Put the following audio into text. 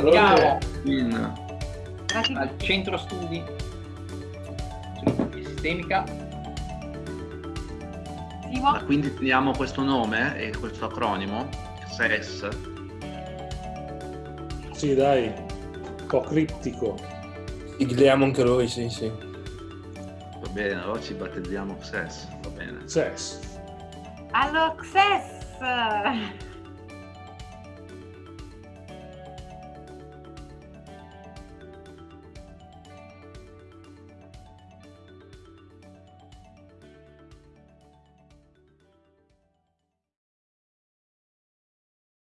Brindiamo al centro studi sistemica. Ma quindi teniamo questo nome e questo acronimo, SES? Sì, dai, un po' criptico. Sigliamo anche noi, sì, sì. Va bene, allora ci battezziamo SES, va bene. SES. Allora, XS!